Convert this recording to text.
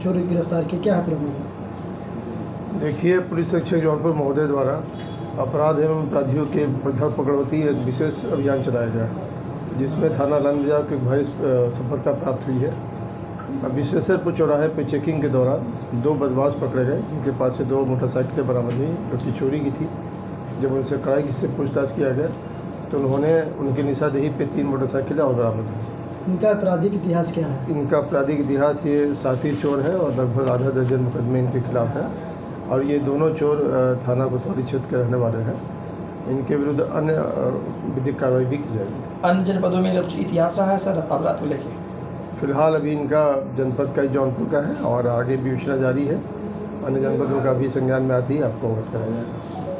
चोरी गिरफ़्तार किए क्या है देखिए, पुलिस अधीक्षक जौनपुर महोदय द्वारा अपराध एवं अपराधियों के धर पकड़ होती एक विशेष अभियान चलाया गया, जिसमें थाना लान बाज़ार को एक भारी सफलता प्राप्त हुई है। विशेषरपुर चौराहे पर चेकिंग के दौरान दो बदमाश पकड़े गए, जिनके पास से दो मोटरसाइकिलें बरामद हुई, जो कि चोरी की थी। जब उनसे कड़ाई से पूछताछ किया गया तो उन्होंने उनकी निशादेही पे तीन मोटरसाइकिलें और बरामद हुई इनका आपराधिक इतिहास क्या है? इनका आपराधिक इतिहास ये साथी चोर है और लगभग आधा दर्जन मुकदमे इनके खिलाफ है और ये दोनों चोर थाना कोतवाली क्षेत्र के रहने वाले हैं। इनके विरुद्ध अन्य विधिक कार्रवाई भी की जाएगी। अन्य जनपदों में कुछ इतिहास रहा है सर अपराध को लेके? फ़िलहाल अभी इनका जनपद का ही जौनपुर का है और आगे भी विवेचना जारी है। अन्य जनपदों का भी संज्ञान में आती है आपको अवगत कराया जाएगा।